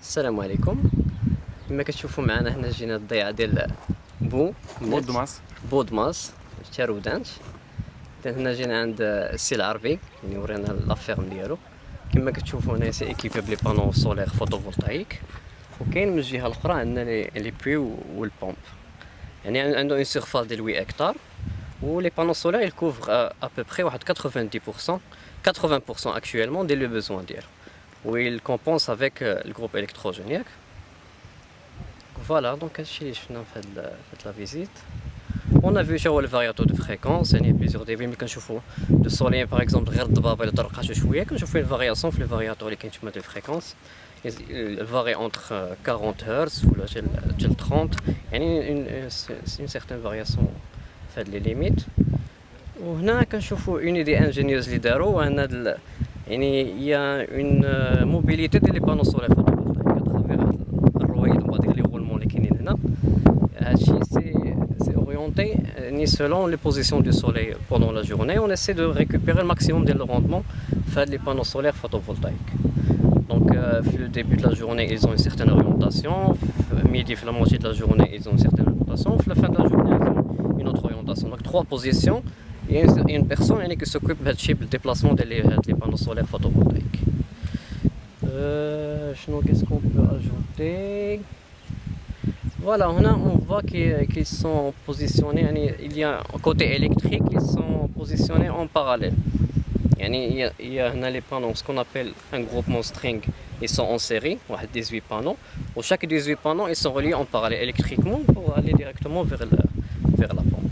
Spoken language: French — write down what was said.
السلام عليكم. كما كتشوفوا معنا هنا جينا الضيعه ديال بو. بودماس بودماس تارودانت هنا جينا عند السي العربي يعني ورينا لافيرم ديالو. كما كتشوفوا هنا سي ايكيبي بلي بانو سولير فوتوفولتايك وكاين من الجهة الأخرى عندنا لي بوي والبومب يعني عنده اون سيرفاس ديال 8 هكتار ولي بانو سولير يكوفر ا بو واحد 90% 80% actuellement ديال لو بوزوان ديالو où il compense avec euh, le groupe électrogénique. Voilà, donc c'est ce qu'on fait la visite. On a vu le variateur de fréquence, il y a plusieurs débits, mais quand je fais le soleil par exemple, quand je fais une variation, le variateur de fréquence, il varie entre 40 Hz ou 30, il y a une, une certaine variation fait les limites. وهنا كنشوفوا اون ايدي انجينيوز اللي داروا ان يعني هي اون موبيليتي ديال لي بانو سولير فوتوفولتايك اترافيغ الرويد وبعض لي غولمون اللي كاينين هنا هادشي سي سي اورينتي يعني سولون لي بوزيسيون دو سوليل بوندون لا جورني اون اسي دو ريكوبيري الماكسيموم ديال لو روندمون في هاد لي بانو سولير فوتوفولتايك دونك في لو ديبي دو لا جورني ils ont une certaine orientation midi في la moitié de la journée ils ont une certaine orientation في la fin de la journée ils ont une autre orientation donc trois positions il y a une personne qui s'occupe du déplacement des panneaux solaires photovoltaïques. Euh, qu'est-ce qu'on peut ajouter? Voilà, on voit qu'ils sont positionnés, il y a un côté électrique, ils sont positionnés en parallèle. Il y a, il y a ce qu'on appelle un groupement string, ils sont en série, 18 panneaux. Pour chaque 18 panneaux, ils sont reliés en parallèle électriquement pour aller directement vers le,